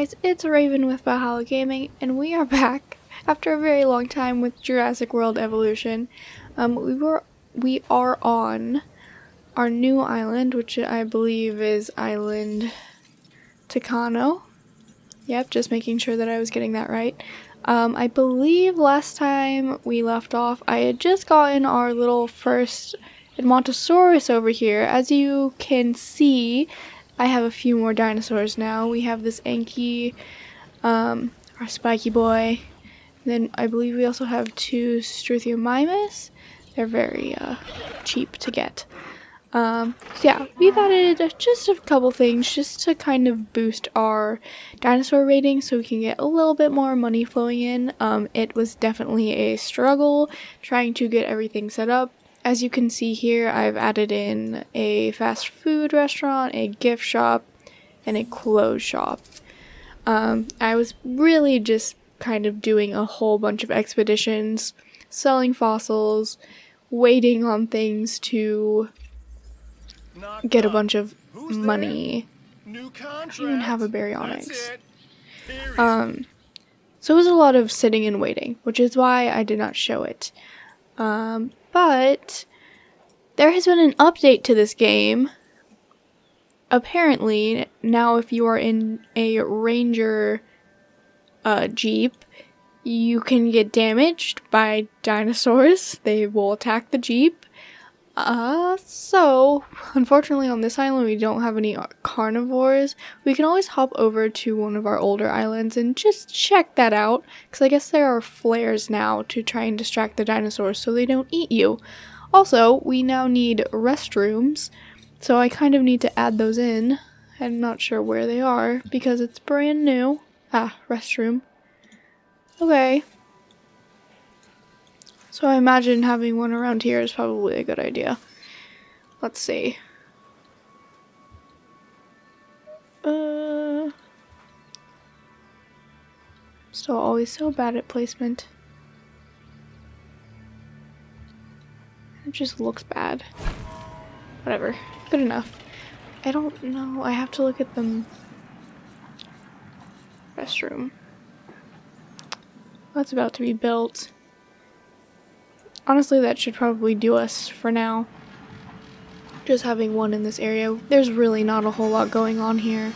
guys, it's Raven with Valhalla Gaming, and we are back after a very long time with Jurassic World Evolution. Um, we were we are on our new island, which I believe is Island Tacaño. Yep, just making sure that I was getting that right. Um, I believe last time we left off, I had just gotten our little first Edmontosaurus over here. As you can see, I have a few more dinosaurs now. We have this Anki, um, our spiky boy. Then I believe we also have two Struthiomimus. They're very uh, cheap to get. Um, so yeah, we've added just a couple things just to kind of boost our dinosaur rating so we can get a little bit more money flowing in. Um, it was definitely a struggle trying to get everything set up as you can see here, I've added in a fast food restaurant, a gift shop, and a clothes shop. Um, I was really just kind of doing a whole bunch of expeditions, selling fossils, waiting on things to get a bunch of money. I don't even have a baryonyx. Um, so it was a lot of sitting and waiting, which is why I did not show it. Um, but there has been an update to this game. Apparently, now if you are in a ranger uh, jeep, you can get damaged by dinosaurs. They will attack the jeep. Uh, so, unfortunately on this island we don't have any carnivores. We can always hop over to one of our older islands and just check that out. Because I guess there are flares now to try and distract the dinosaurs so they don't eat you. Also, we now need restrooms. So I kind of need to add those in. I'm not sure where they are because it's brand new. Ah, restroom. Okay, so I imagine having one around here is probably a good idea. Let's see. Uh, still always so bad at placement. It just looks bad. Whatever. Good enough. I don't know. I have to look at the restroom. That's about to be built. Honestly, that should probably do us for now. Just having one in this area. There's really not a whole lot going on here.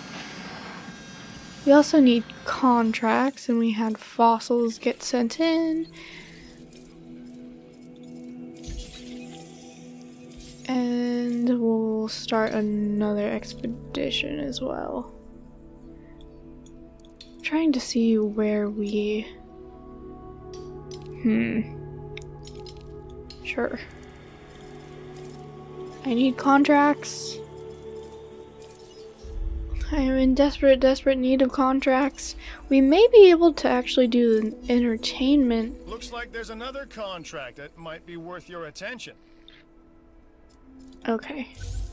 We also need contracts, and we had fossils get sent in. And we'll start another expedition as well. I'm trying to see where we... Hmm. Sure. I need contracts. I am in desperate, desperate need of contracts. We may be able to actually do the entertainment. Looks like there's another contract that might be worth your attention. Okay.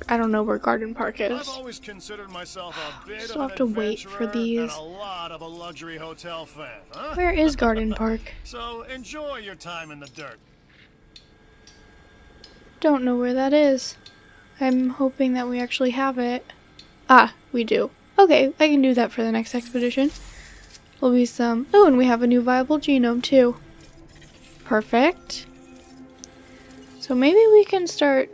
I don't know where Garden Park is. I've always considered myself a bit Still have to wait for these. a lot of a luxury hotel fan, huh? Where is Garden Park? so enjoy your time in the dirt. Don't know where that is. I'm hoping that we actually have it. Ah, we do. Okay, I can do that for the next expedition. Will be some... Oh, and we have a new viable genome too. Perfect. So maybe we can start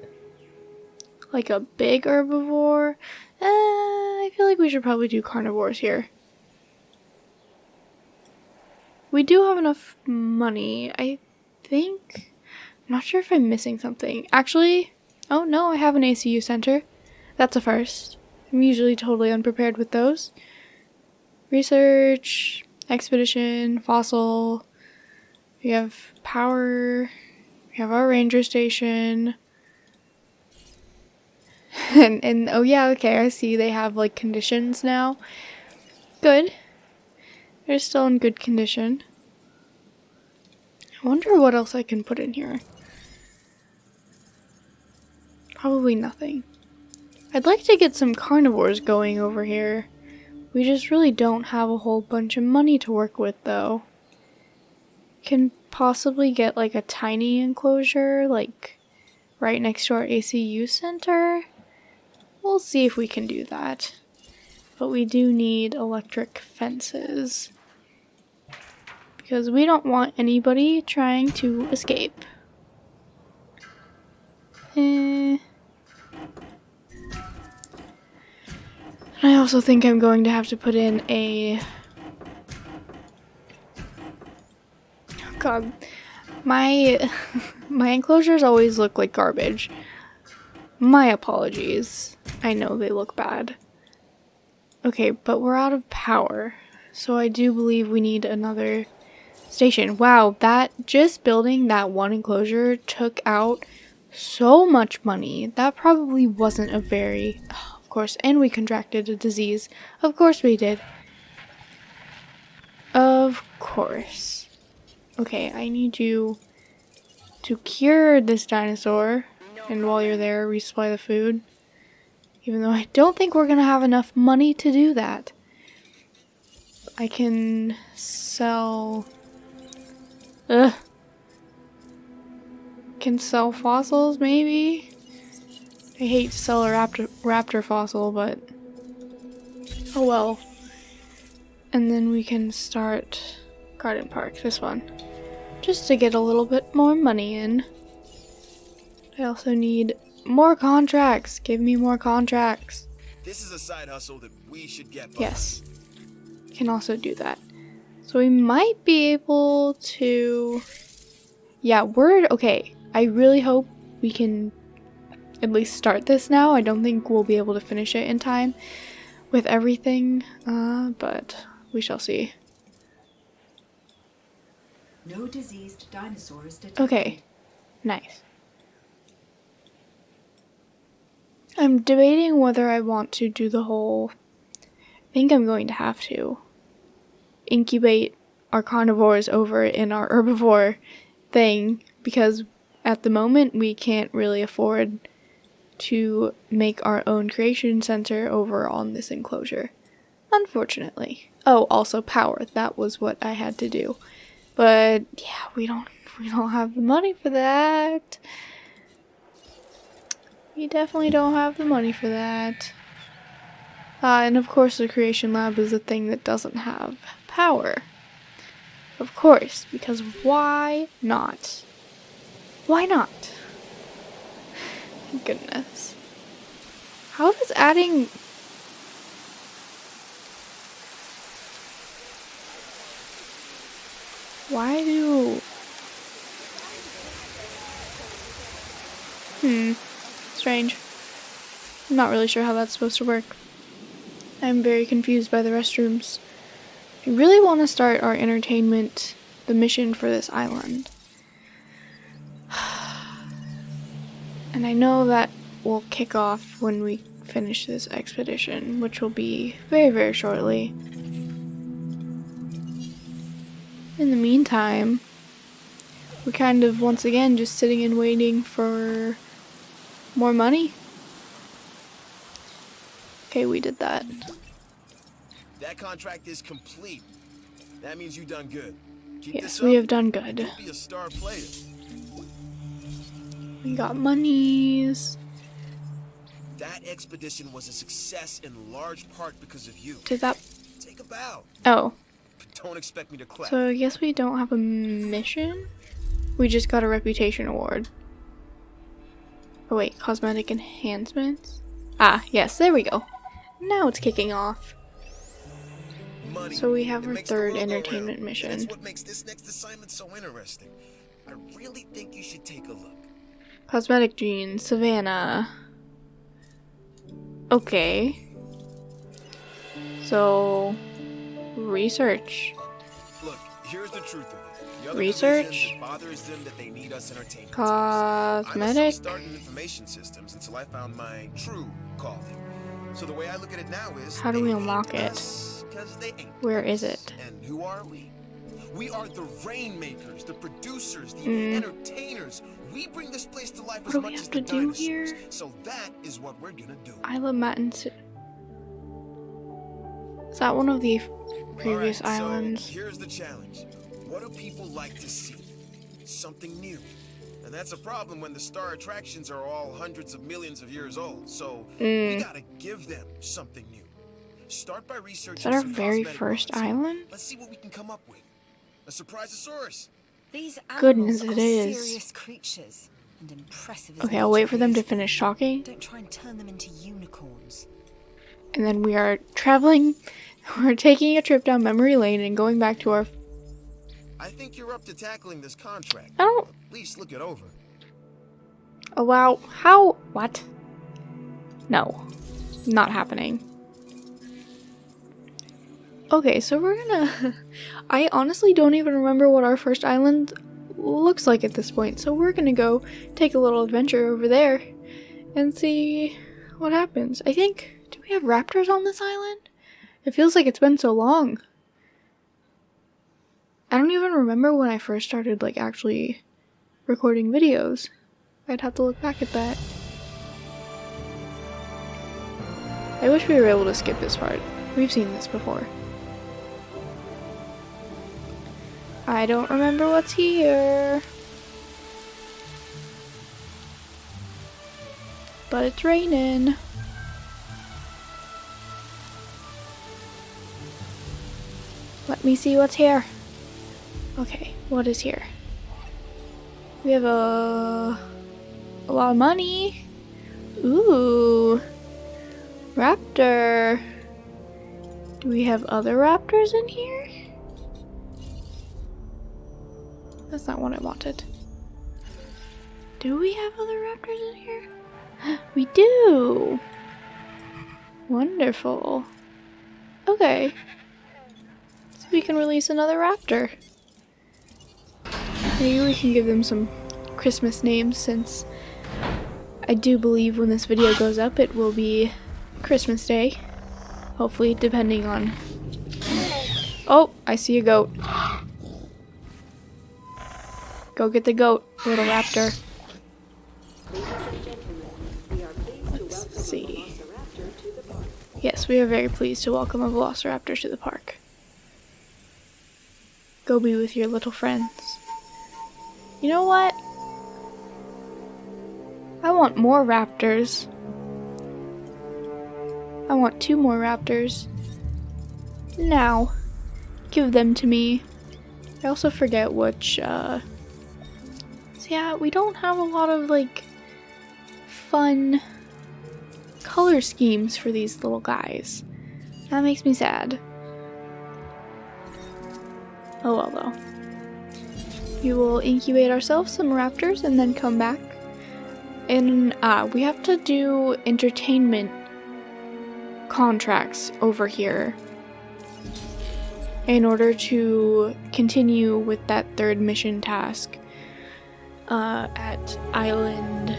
like a big herbivore. Uh, I feel like we should probably do carnivores here. We do have enough money. I think I'm not sure if I'm missing something. Actually, oh no, I have an ACU center. That's a first. I'm usually totally unprepared with those. Research, expedition, fossil. We have power. We have our ranger station. and, and oh yeah, okay, I see they have like conditions now. Good. They're still in good condition. I wonder what else I can put in here. Probably nothing. I'd like to get some carnivores going over here. We just really don't have a whole bunch of money to work with though. Can possibly get like a tiny enclosure like right next to our ACU center. We'll see if we can do that. But we do need electric fences. Because we don't want anybody trying to escape. Eh. I also think I'm going to have to put in a... Oh God, my my enclosures always look like garbage. My apologies. I know they look bad. Okay, but we're out of power. So I do believe we need another station. Wow, that just building that one enclosure took out so much money. That probably wasn't a very of course, and we contracted a disease. Of course we did. Of course. Okay, I need you to cure this dinosaur. And while you're there, resupply the food. Even though I don't think we're going to have enough money to do that. I can sell... Ugh. Can sell fossils, maybe? I hate to sell a raptor, raptor fossil, but... Oh well. And then we can start Garden Park, this one. Just to get a little bit more money in. I also need more contracts. Give me more contracts. This is a side hustle that we should get. Yes. Can also do that. So we might be able to... Yeah, we're... Okay. I really hope we can at least start this now. I don't think we'll be able to finish it in time with everything, uh, but we shall see. No diseased dinosaurs detected. Okay, nice. I'm debating whether I want to do the whole. I think I'm going to have to incubate our carnivores over in our herbivore thing because at the moment we can't really afford to make our own creation center over on this enclosure. Unfortunately. Oh, also power. That was what I had to do. But yeah, we don't we don't have the money for that. We definitely don't have the money for that. Uh, and of course the creation lab is a thing that doesn't have power. Of course, because why not? Why not? Goodness. How does adding Why do Hmm. Strange. I'm not really sure how that's supposed to work. I'm very confused by the restrooms. I really want to start our entertainment, the mission for this island. And I know that will kick off when we finish this expedition, which will be very, very shortly. In the meantime, we're kind of once again just sitting and waiting for more money. Okay, we did that. That contract is complete. That means you've done good. Keep Yes, we have done good. We got monies. That expedition was a success in large part because of you. Did that? Take a bow. Oh, But don't expect me to clap. so I guess we don't have a mission? We just got a reputation award. Oh wait, cosmetic enhancements? Ah, yes, there we go. Now it's kicking off. Money. So we have It our third entertainment mission. That's what makes this next assignment so interesting. I really think you should take a look. Cosmetic genes, Savannah. Okay. So, research. Look, here's the truth of it. The other Research? bothers them that they need us entertainment. I Cosmetic. started information systems until I found my true calling. So the way I look at it now is How do we unlock it? us 'cause they ain't Where is it? And who are we? We are the rainmakers, the producers, the Mm. entertainers. We bring this place to life What as much as the do dinosaurs. here? So that is what we're gonna do. Isla Matins. Is that one of the previous Alright, islands? So here's the challenge. What do people like to see? Something new. And that's a problem when the star attractions are all hundreds of millions of years old. So Mm. we gotta give them something new. Start by researching Is that our very first island? Let's see what we can come up with. A surprisosaurus. These Goodness, animals it are is. serious creatures and impressive. Okay, I'll wait for them to finish talking. Don't try and turn them into unicorns. And then we are traveling. We're taking a trip down memory lane and going back to our. I think you're up to tackling this contract. I don't At least look it over. Oh wow! How? What? No. Not happening. Okay, so we're gonna. I honestly don't even remember what our first island looks like at this point, so we're gonna go take a little adventure over there and see what happens. I think. Do we have raptors on this island? It feels like it's been so long. I don't even remember when I first started, like, actually recording videos. I'd have to look back at that. I wish we were able to skip this part. We've seen this before. I don't remember what's here. But it's raining. Let me see what's here. Okay, what is here? We have a a lot of money. Ooh. Raptor. Do we have other raptors in here? That's not what I wanted. Do we have other raptors in here? We do. Wonderful. Okay. So we can release another raptor. Maybe we can give them some Christmas names since I do believe when this video goes up it will be Christmas Day. Hopefully, depending on. Oh, I see a goat. Go get the goat, little raptor. Let's see. Yes, we are very pleased to welcome a velociraptor to the park. Go be with your little friends. You know what? I want more raptors. I want two more raptors. Now. Give them to me. I also forget which, uh... Yeah, we don't have a lot of, like, fun color schemes for these little guys. That makes me sad. Oh well, though. We will incubate ourselves some raptors and then come back. And uh, we have to do entertainment contracts over here in order to continue with that third mission task uh, at Island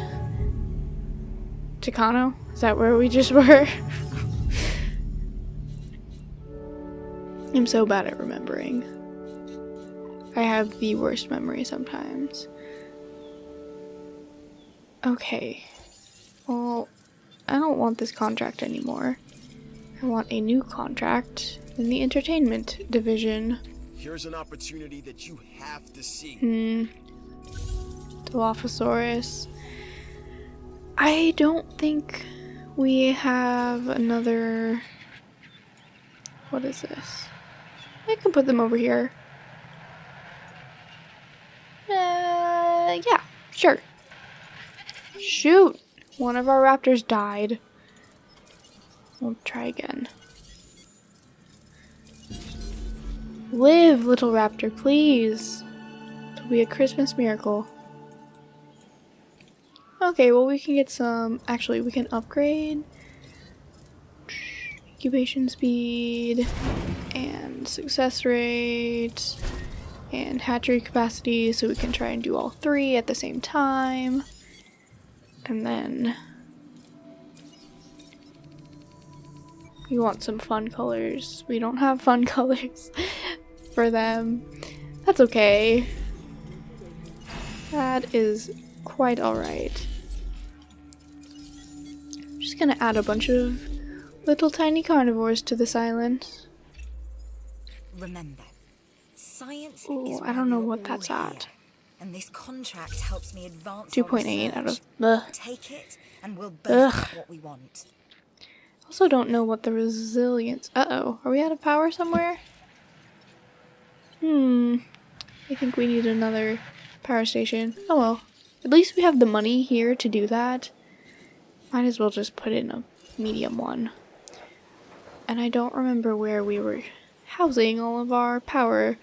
Chicano. Is that where we just were? I'm so bad at remembering. I have the worst memory sometimes. Okay. Well, I don't want this contract anymore. I want a new contract in the entertainment division. Here's an opportunity that you have to see. Hmm. Dilophosaurus. I don't think we have another. What is this? I can put them over here. Uh, yeah, sure. Shoot! One of our raptors died. We'll try again. Live, little raptor, please. It'll be a Christmas miracle. Okay, well, we can get some. Actually, we can upgrade incubation speed and success rate and hatchery capacity so we can try and do all three at the same time. And then we want some fun colors. We don't have fun colors for them. That's okay. That is quite alright. Just gonna add a bunch of little tiny carnivores to this island. Remember, science Ooh, is I don't know what that's here, at. And this contract helps me advance 2.8 out of. Ugh. Take it, and we'll both Ugh. what we want. Also don't know what the resilience... Uh-oh. Are we out of power somewhere? Hmm. I think we need another power station. Oh well. At least we have the money here to do that. Might as well just put in a medium one. And I don't remember where we were housing all of our power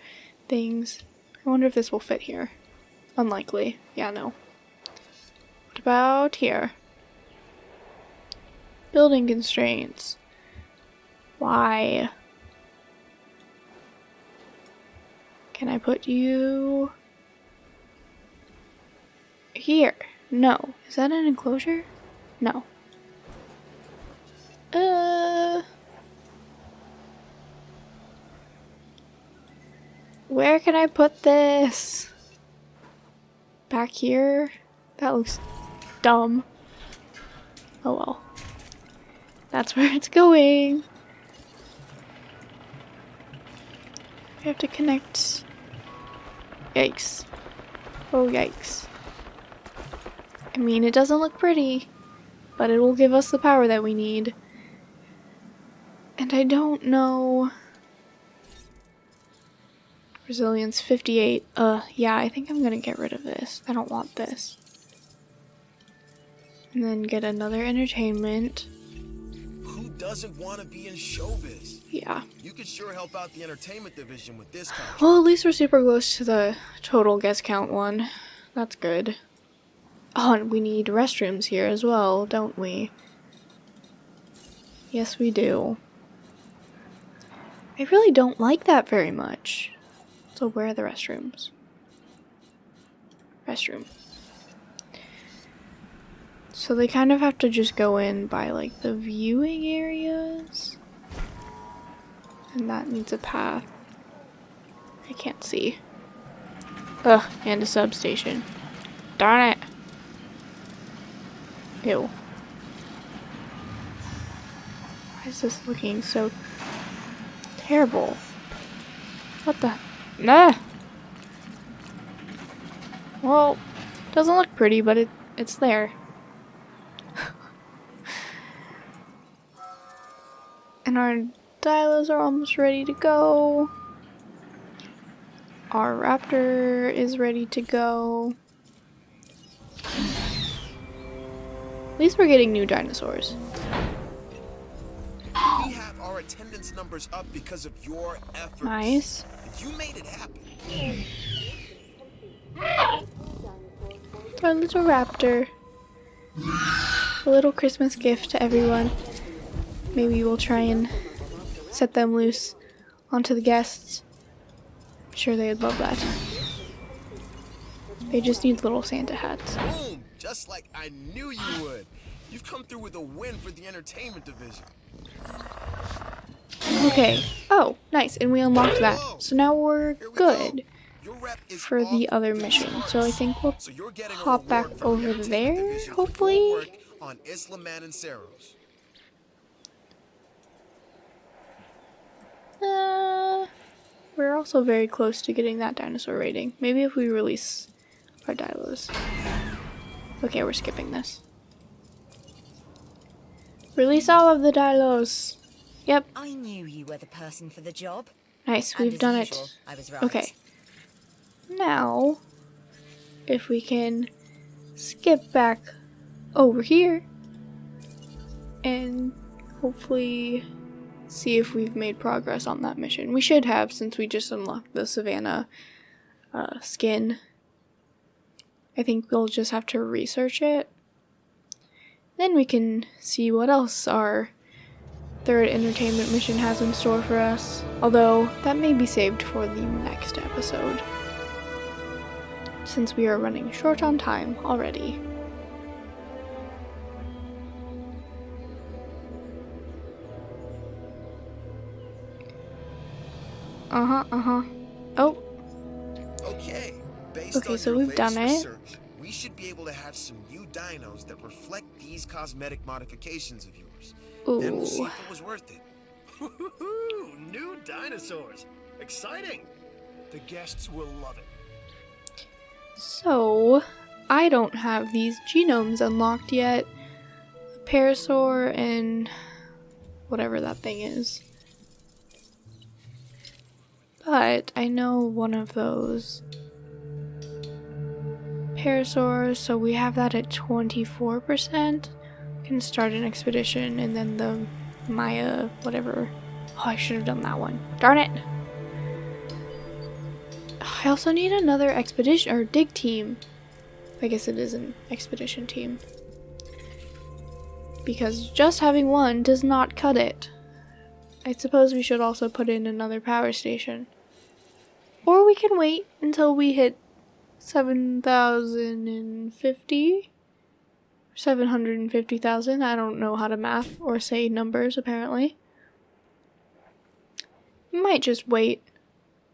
things. I wonder if this will fit here. Unlikely. Yeah, no. What about here? Building constraints. Why? Can I put you here? No. Is that an enclosure? No. Uh. Where can I put this? Back here? That looks dumb. Oh well. That's where it's going. We have to connect. Yikes. Oh, yikes. I mean, it doesn't look pretty, but it will give us the power that we need. And I don't know. Resilience 58. Uh, yeah, I think I'm gonna get rid of this. I don't want this. And then get another entertainment. Who doesn't want to be in showbiz? Yeah. You could sure help out the entertainment division with this contract. Well, at least we're super close to the total guest count one. That's good. Oh, we need restrooms here as well, don't we? Yes, we do. I really don't like that very much. So where are the restrooms? Restroom. So they kind of have to just go in by like the viewing areas. And that needs a path. I can't see. Ugh, and a substation. Darn it. Ew. Why is this looking so terrible? What the? Nah. Well, doesn't look pretty, but it it's there. and our dialos are almost ready to go. Our raptor is ready to go. At least we're getting new dinosaurs. We have our attendance numbers up because of your efforts. Nice. You made it happen. Our little raptor. A little Christmas gift to everyone. Maybe we'll try and set them loose onto the guests. I'm sure they'd love that. They just need little Santa hats. Just like I knew you would. You've come through with a win for the entertainment division. Okay. Oh, nice. And we unlocked that. So now we're good go. Your rep is for the other mission. So I think we'll So you're getting a hop back reward from the over there, division for your hopefully. on Isla Matanceros. Uh, we're also very close to getting that dinosaur rating. Maybe if we release our dilos. Okay, we're skipping this. Release all of the dilos. Yep, I knew you were the person for the job. nice. We've done usual, it. Right. Okay. Now, if we can skip back over here and hopefully see if we've made progress on that mission. We should have since we just unlocked the Savannah uh, skin. I think we'll just have to research it. Then we can see what else our third entertainment mission has in store for us. Although, that may be saved for the next episode. Since we are running short on time already. Uh huh, uh huh. Oh, Okay. Based Okay, so we've done latest it. we should be able to hatch some new dinos that reflect these cosmetic modifications of yours. Then we'll see ooh. if it was worth it. New dinosaurs! Exciting! The guests will love it. So, I don't have these genomes unlocked yet. Parasaur and whatever that thing is. But I know one of those parasaurs, so we have that at 24%. Can start an expedition and then the Maya, whatever. Oh, I should have done that one. Darn it! I also need another expedition or dig team. I guess it is an expedition team. Because just having one does not cut it. I suppose we should also put in another power station. Or we can wait until we hit 7,050? 750,000. I don't know how to math or say numbers, apparently. Might just wait.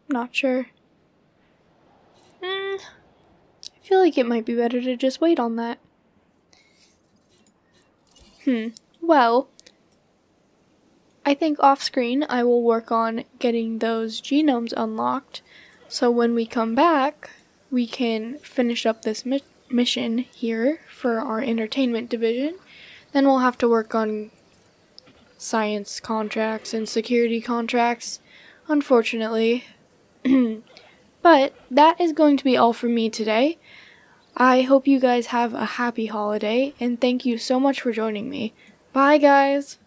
Not sure. Mm, I feel like it might be better to just wait on that. Hmm. Well, I think off screen I will work on getting those genomes unlocked so when we come back, we can finish up this mi mission here for our entertainment division. Then we'll have to work on science contracts and security contracts, unfortunately. but that is going to be all for me today. I hope you guys have a happy holiday, and thank you so much for joining me. Bye, guys!